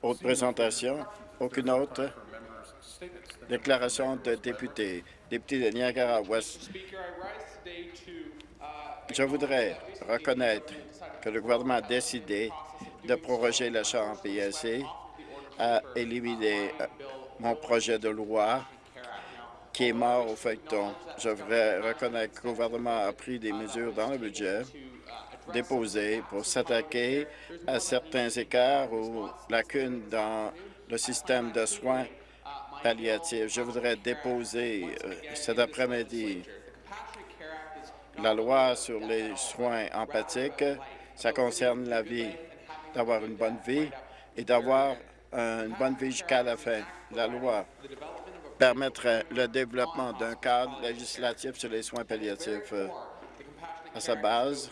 Autre présentation? Aucune autre? Déclaration de député. Député de Niagara-Ouest. Je voudrais reconnaître que le gouvernement a décidé de proroger le champ PSC, a éliminé euh, mon projet de loi qui est mort au feuilleton. Je voudrais reconnaître que le gouvernement a pris des mesures dans le budget déposées pour s'attaquer à certains écarts ou lacunes dans le système de soins palliatifs. Je voudrais déposer euh, cet après-midi la loi sur les soins empathiques. Ça concerne la vie, d'avoir une bonne vie et d'avoir une bonne vie jusqu'à la fin. La loi permettrait le développement d'un cadre législatif sur les soins palliatifs. À sa base,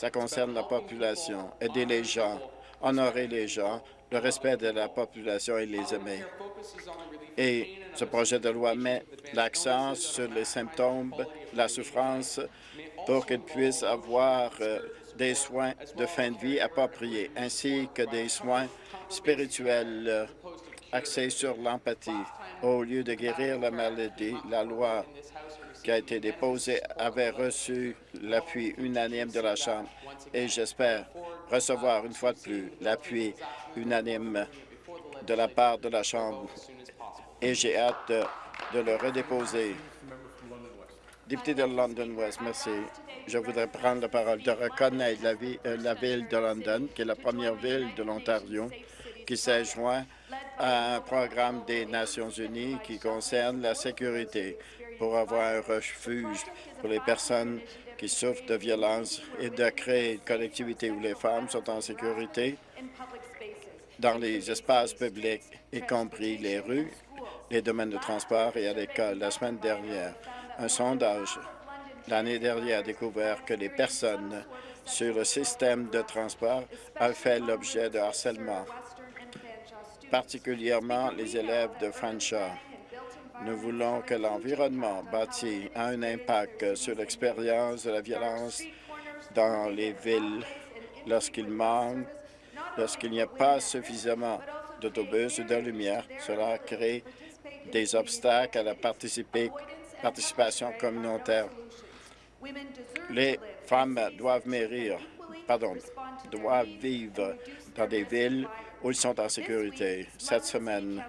ça concerne la population, aider les gens, honorer les gens, le respect de la population et les aimer. Et ce projet de loi met l'accent sur les symptômes, la souffrance, pour qu'ils puissent avoir euh, des soins de fin de vie appropriés, ainsi que des soins spirituels euh, axés sur l'empathie. Au lieu de guérir la maladie, la loi qui a été déposée avait reçu l'appui unanime de la Chambre et j'espère recevoir une fois de plus l'appui unanime de la part de la Chambre et j'ai hâte de, le redéposer. Député de London West, merci. Je voudrais prendre la parole de reconnaître la, euh, la ville de London, qui est la première ville de l'Ontario qui s'est joint à un programme des Nations unies qui concerne la sécurité pour avoir un refuge pour les personnes qui souffrent de violence et de créer une collectivité où les femmes sont en sécurité dans les espaces publics, y compris les rues les domaines de transport et à l'école. La semaine dernière, un sondage l'année dernière a découvert que les personnes sur le système de transport ont fait l'objet de harcèlement, particulièrement les élèves de Fanshawe. Nous voulons que l'environnement bâti ait un impact sur l'expérience de la violence dans les villes lorsqu'il manque, lorsqu'il n'y a pas suffisamment d'autobus ou de lumière. Cela crée des obstacles à la participation communautaire. Les femmes doivent pardon, doivent vivre dans des villes où ils sont en sécurité. Cette semaine,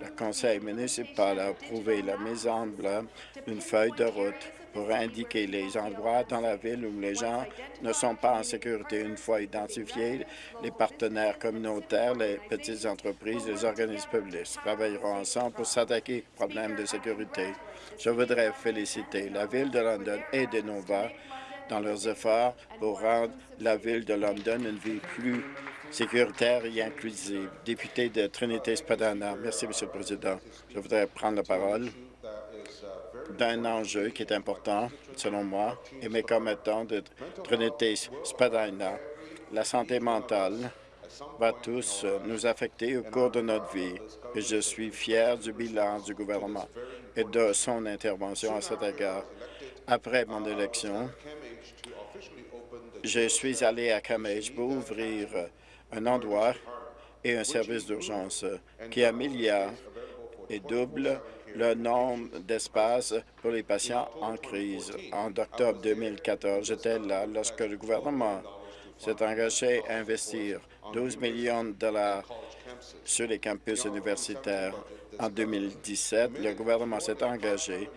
le conseil municipal a approuvé la mise en place d'une feuille de route pour indiquer les endroits dans la ville où les gens ne sont pas en sécurité. Une fois identifiés, les partenaires communautaires, les petites entreprises, les organismes publics travailleront ensemble pour s'attaquer aux problèmes de sécurité. Je voudrais féliciter la Ville de London et de Nova dans leurs efforts pour rendre la Ville de London une ville plus sécuritaire et inclusive. Député de Trinité-Spadana. Merci, Monsieur le Président. Je voudrais prendre la parole d'un enjeu qui est important, selon moi, et mes commettants de Trinité-Spadina. La santé mentale va tous nous affecter au cours de notre vie, et je suis fier du bilan du gouvernement et de son intervention à cet égard. Après mon élection, je suis allé à Camage pour ouvrir un endroit et un service d'urgence qui améliore et double le nombre d'espaces pour les patients en crise. En octobre 2014, j'étais là lorsque le gouvernement s'est engagé à investir 12 millions de dollars sur les campus universitaires. En 2017, le gouvernement s'est engagé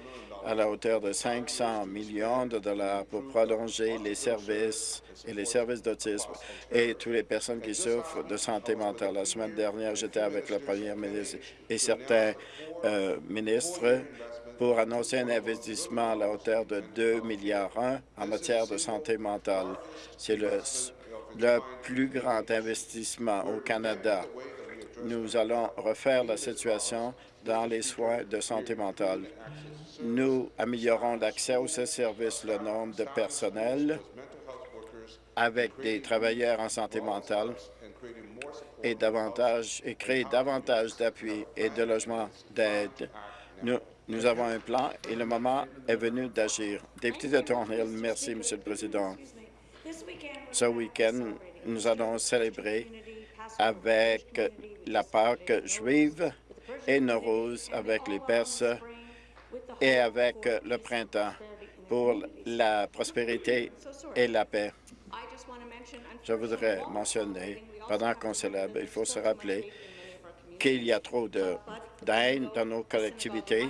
à la hauteur de 500 millions de dollars pour prolonger les services et les services d'autisme et toutes les personnes qui souffrent de santé mentale. La semaine dernière, j'étais avec le premier ministre et certains euh, ministres pour annoncer un investissement à la hauteur de 2 milliards en matière de santé mentale. C'est le, le plus grand investissement au Canada. Nous allons refaire la situation dans les soins de santé mentale. Nous améliorons l'accès aux services, le nombre de personnel avec des travailleurs en santé mentale et créer davantage d'appui et de logements d'aide. Nous, nous avons un plan et le moment est venu d'agir. Député de Thornhill, merci, Monsieur le Président. Ce week-end, nous allons célébrer avec la Pâque juive et Nowruz avec les Perses et avec le printemps pour la prospérité et la paix. Je voudrais mentionner, pendant qu'on célèbre, il faut se rappeler qu'il y a trop de haine dans nos collectivités.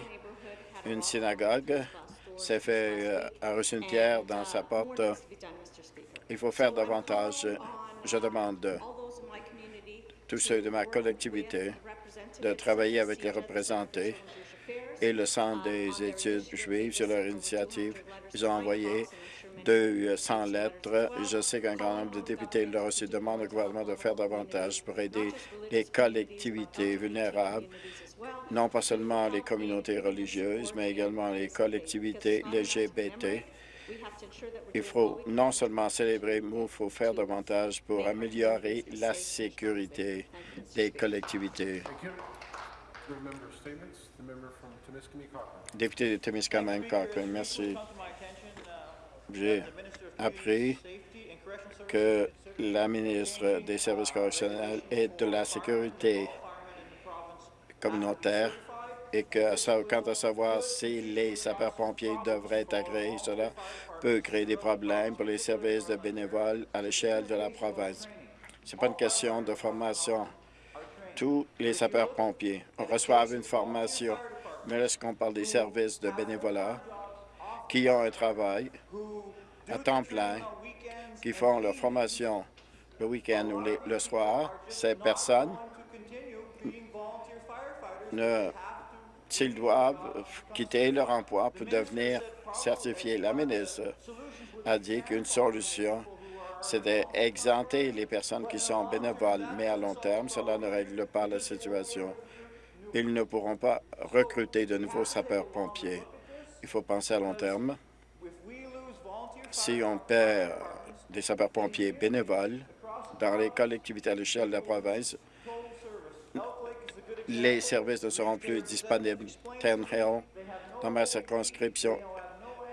Une synagogue s'est fait euh, a reçu une pierre dans sa porte. Il faut faire davantage. Je demande tous ceux de ma collectivité de travailler avec les représentés et le Centre des études juives sur leur initiative. Ils ont envoyé 200 lettres. Je sais qu'un grand nombre de députés leur aussi demandent au gouvernement de faire davantage pour aider les collectivités vulnérables, non pas seulement les communautés religieuses, mais également les collectivités LGBT. Il faut non seulement célébrer, mais il faut faire davantage pour améliorer la sécurité des collectivités. Député de Témiscamingue, Cochrane, merci. J'ai appris que la ministre des Services correctionnels et de la Sécurité communautaire et quant à savoir si les sapeurs-pompiers devraient être agréés, cela peut créer des problèmes pour les services de bénévoles à l'échelle de la province. Ce n'est pas une question de formation. Tous les sapeurs-pompiers reçoivent une formation, mais lorsqu'on parle des services de bénévolat qui ont un travail à temps plein, qui font leur formation le week-end ou le soir, ces personnes ne s'ils doivent quitter leur emploi pour devenir certifiés. La ministre a dit qu'une solution, c'est d'exenter les personnes qui sont bénévoles, mais à long terme, cela ne règle pas la situation. Ils ne pourront pas recruter de nouveaux sapeurs-pompiers. Il faut penser à long terme. Si on perd des sapeurs-pompiers bénévoles dans les collectivités à l'échelle de la province, les services ne seront plus disponibles. Dans ma circonscription,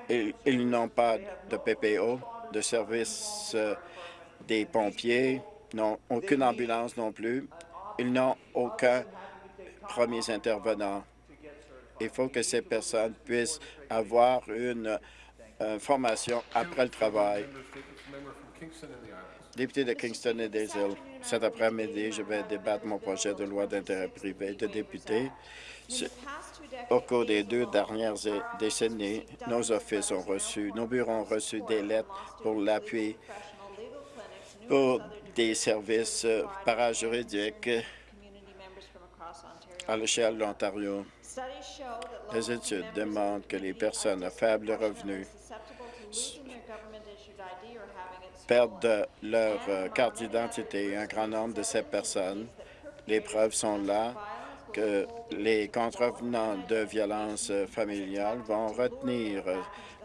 ils, n'ont pas de PPO, de service euh, des pompiers, n'ont aucune ambulance non plus. Ils n'ont aucun premier intervenant. Il faut que ces personnes puissent avoir une euh, formation après le travail. Député de Kingston et des Îles, cet après-midi, je vais débattre mon projet de loi d'intérêt privé de député. Au cours des deux dernières décennies, nos offices ont reçu, nos bureaux ont reçu des lettres pour l'appui pour des services parajuridiques à l'échelle de l'Ontario. Les études démontrent que les personnes à faible revenu perdent leur euh, carte d'identité. Un grand nombre de ces personnes, les preuves sont là que les contrevenants de violences familiales vont retenir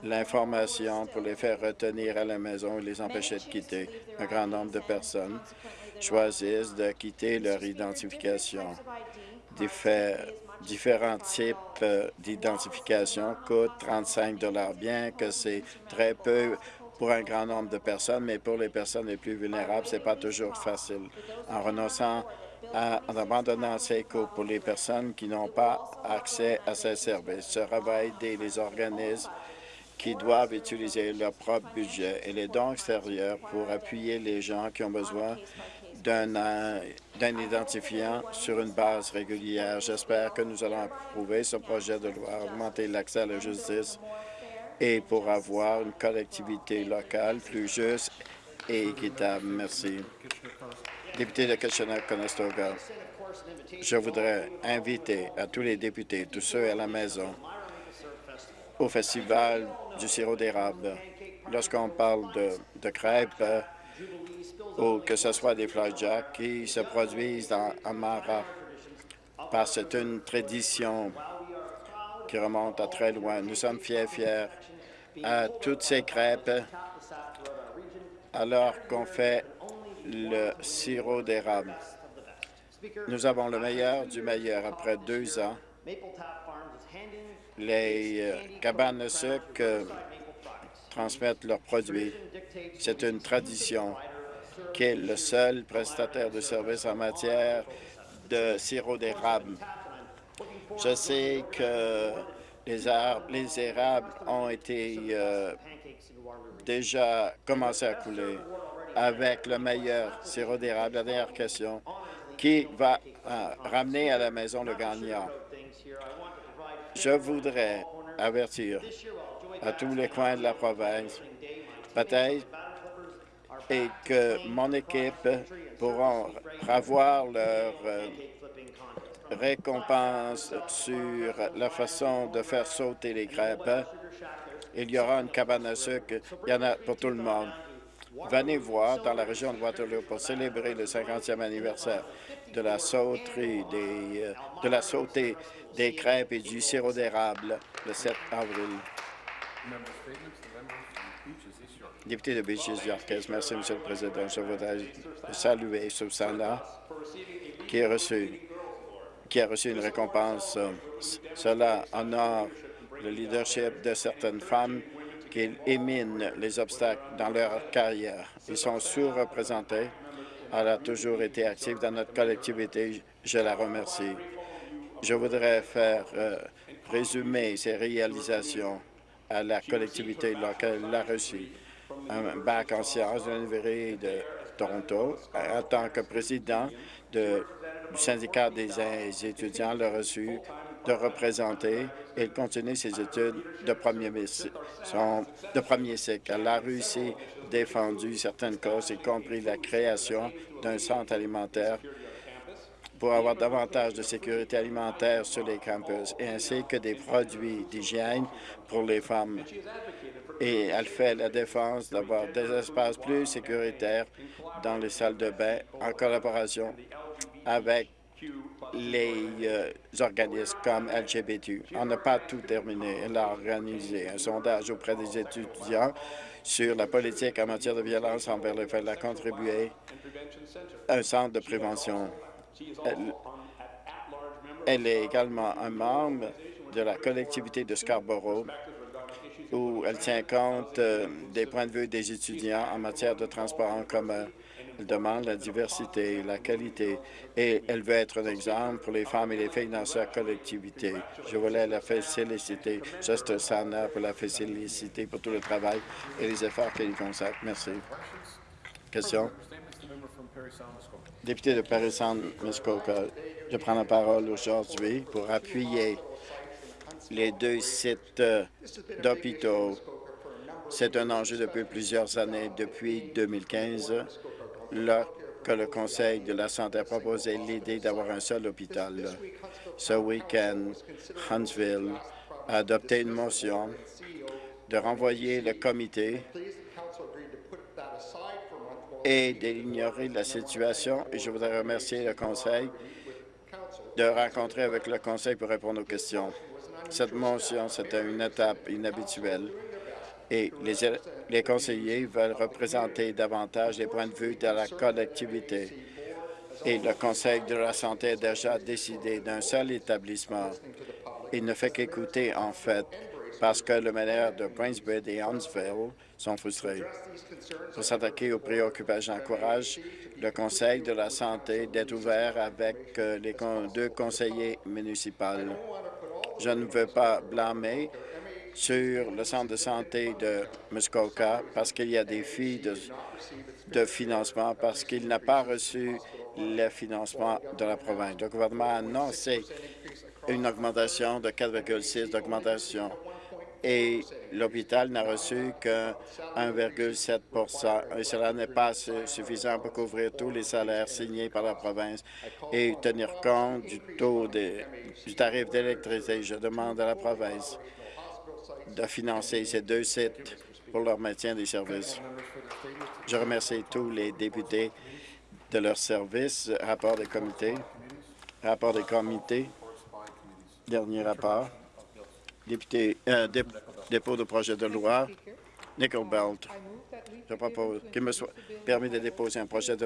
l'information pour les faire retenir à la maison et les empêcher de quitter. Un grand nombre de personnes choisissent de quitter leur identification. différents types euh, d'identification coûtent 35 bien que c'est très peu pour un grand nombre de personnes, mais pour les personnes les plus vulnérables, ce n'est pas toujours facile. En renonçant, en abandonnant ces coûts pour les personnes qui n'ont pas accès à ces services, ce va aider les organismes qui doivent utiliser leur propre budget et les dons extérieurs pour appuyer les gens qui ont besoin d'un identifiant sur une base régulière. J'espère que nous allons approuver ce projet de loi, augmenter l'accès à la justice et pour avoir une collectivité locale plus juste et équitable. Merci. Député de Kitchener-Conestoga, je voudrais inviter à tous les députés, tous ceux à la maison, au Festival du sirop d'érable. Lorsqu'on parle de, crêpes, ou que ce soit des flapjacks qui se produisent dans Amara, parce que c'est une tradition qui remonte à très loin. Nous sommes fiers, fiers à toutes ces crêpes alors qu'on fait le sirop d'érable. Nous avons le meilleur du meilleur. Après deux ans, les euh, cabanes de sucre euh, transmettent leurs produits. C'est une tradition qui est le seul prestataire de services en matière de sirop d'érable. Je sais que les, arbres, les érables ont été euh, déjà commencé à couler avec le meilleur sirop d'érable. La dernière question, qui va euh, ramener à la maison le gagnant? Je voudrais avertir à tous les coins de la province, peut-être, et que mon équipe pourront avoir leur euh, récompense sur la façon de faire sauter les crêpes. Il y aura une cabane à sucre, il y en a pour tout le monde. Venez voir dans la région de Waterloo pour célébrer le 50e anniversaire de la sauterie des, euh, de la sautée des crêpes et du sirop d'érable le 7 avril. Député de Beaches Yorkes, merci, Monsieur le Président. Je voudrais saluer Susanna qui a reçu qui a reçu une récompense. Cela honore le leadership de certaines femmes qui éminent les obstacles dans leur carrière. Ils sont sous-représentés. Elle a toujours été active dans notre collectivité. Je la remercie. Je voudrais faire euh, résumer ces réalisations à la collectivité locale. Elle a reçu un bac en sciences de l'Université de Toronto en tant que président du syndicat des étudiants. Elle a reçu de représenter et de continuer ses études de premier, cycle. Elle a réussi défendu certaines causes, y compris la création d'un centre alimentaire pour avoir davantage de sécurité alimentaire sur les campus, ainsi que des produits d'hygiène pour les femmes. Et elle fait la défense d'avoir des espaces plus sécuritaires dans les salles de bain en collaboration avec les euh, organismes comme LGBT. On n'a pas tout terminé. Elle a organisé un sondage auprès des étudiants sur la politique en matière de violence envers les femmes. Elle a contribué à un centre de prévention. Elle est également un membre de la collectivité de Scarborough où elle tient compte euh, des points de vue des étudiants en matière de transport en commun. Elle demande la diversité, la qualité, et elle veut être un exemple pour les femmes et les filles dans sa collectivité. Je voulais la féliciter, juste Sana, pour la féliciter pour tout le travail et les efforts qu'elle y consacre. Merci. Question? Député de Paris-Saint-Muskoka, je prends la parole aujourd'hui pour appuyer les deux sites euh, d'hôpitaux. C'est un enjeu depuis plusieurs années, depuis 2015, que le Conseil de la santé a proposé l'idée d'avoir un seul hôpital. Ce week-end, Huntsville a adopté une motion de renvoyer le comité et d'ignorer la situation. Et je voudrais remercier le Conseil de rencontrer avec le Conseil pour répondre aux questions. Cette motion, c'était une étape inhabituelle et les, conseillers veulent représenter davantage les points de vue de la collectivité. Et le Conseil de la santé a déjà décidé d'un seul établissement. Il ne fait qu'écouter, en fait, parce que le maire de Prince et Huntsville sont frustrés. Pour s'attaquer aux préoccupations, j'encourage le Conseil de la santé d'être ouvert avec euh, les deux conseillers municipaux. Je ne veux pas blâmer sur le centre de santé de Muskoka parce qu'il y a des filles de, financement, parce qu'il n'a pas reçu le financement de la province. Le gouvernement a annoncé une augmentation de 4,6 d'augmentation et l'hôpital n'a reçu que 1,7% et cela n'est pas suffisant pour couvrir tous les salaires signés par la province et tenir compte du taux du tarif d'électricité. Je demande à la province de financer ces deux sites pour leur maintien des services. Je remercie tous les députés de leur service. Rapport des comités. Rapport des comités. Dernier rapport. Député, euh, dépôt de projet de loi. Nickel Belt. Je propose qu'il me soit permis de déposer un projet de